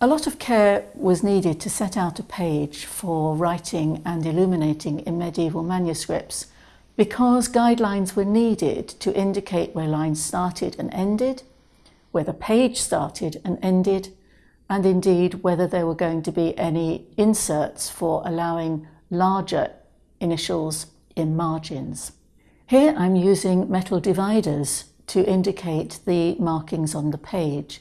A lot of care was needed to set out a page for writing and illuminating in medieval manuscripts because guidelines were needed to indicate where lines started and ended, where the page started and ended, and indeed whether there were going to be any inserts for allowing larger initials in margins. Here I'm using metal dividers to indicate the markings on the page.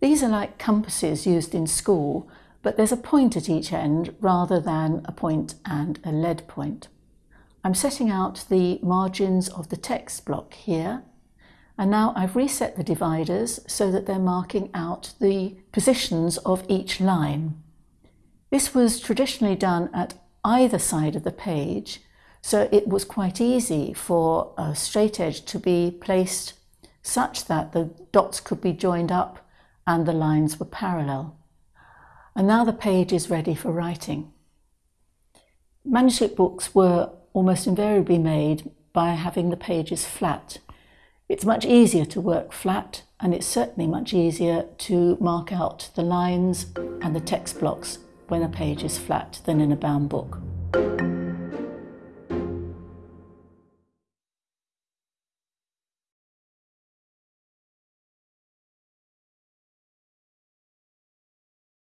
These are like compasses used in school, but there's a point at each end rather than a point and a lead point. I'm setting out the margins of the text block here, and now I've reset the dividers so that they're marking out the positions of each line. This was traditionally done at either side of the page, so it was quite easy for a straight edge to be placed such that the dots could be joined up and the lines were parallel. And now the page is ready for writing. Manuscript books were almost invariably made by having the pages flat. It's much easier to work flat and it's certainly much easier to mark out the lines and the text blocks when a page is flat than in a bound book.